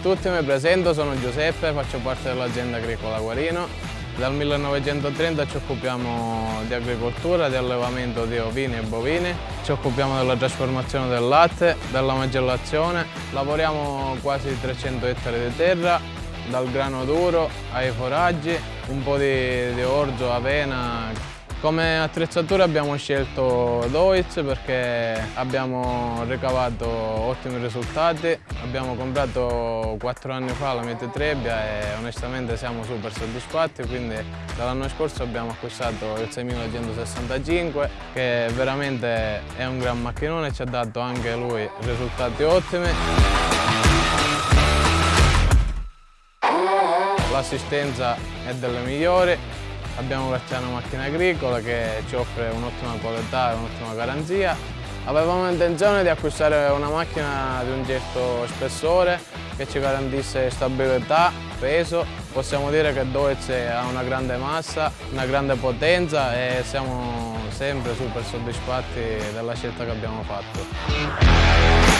tutti, mi presento, sono Giuseppe, faccio parte dell'azienda agricola Guarino. Dal 1930 ci occupiamo di agricoltura, di allevamento di ovini e bovini, ci occupiamo della trasformazione del latte, della macellazione, lavoriamo quasi 300 ettari di terra, dal grano duro ai foraggi, un po' di, di orzo, avena, come attrezzatura abbiamo scelto Deutz perché abbiamo ricavato ottimi risultati. Abbiamo comprato quattro anni fa la Mete Trebbia e onestamente siamo super soddisfatti, quindi dall'anno scorso abbiamo acquistato il 6165 che veramente è un gran macchinone e ci ha dato anche lui risultati ottimi. L'assistenza è delle migliori, Abbiamo Verciano Macchina Agricola che ci offre un'ottima qualità e un'ottima garanzia. Avevamo intenzione di acquistare una macchina di un certo spessore che ci garantisse stabilità, peso. Possiamo dire che Deutz ha una grande massa, una grande potenza e siamo sempre super soddisfatti della scelta che abbiamo fatto.